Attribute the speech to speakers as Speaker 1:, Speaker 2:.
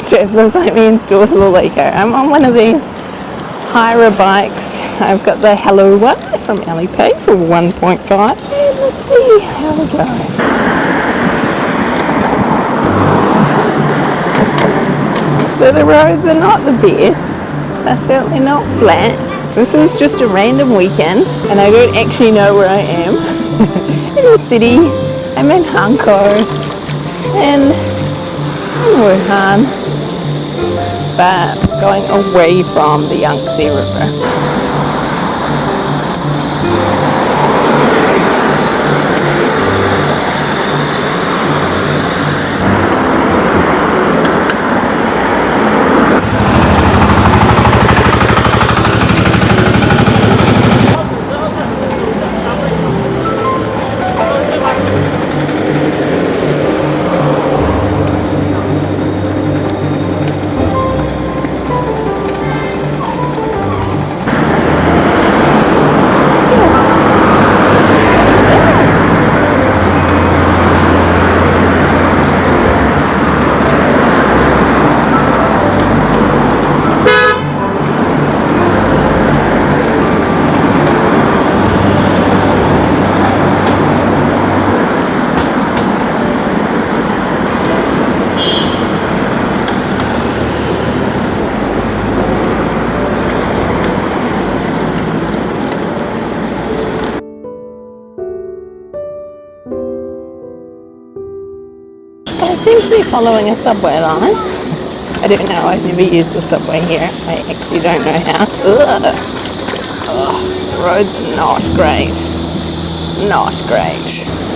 Speaker 1: Picture feels like me in Stores Lalico. I'm on one of these Hyra bikes. I've got the Hello one from Alipay for 1.5. And let's see how we go. So the roads are not the best. They're certainly not flat. This is just a random weekend and I don't actually know where I am. in the city. I'm in Hankou and Wuhan but going away from the Yangtze River. I seem to be following a subway line. I don't know, I've never used the subway here. I actually don't know how. Ugh. Ugh. Roads not great. Not great.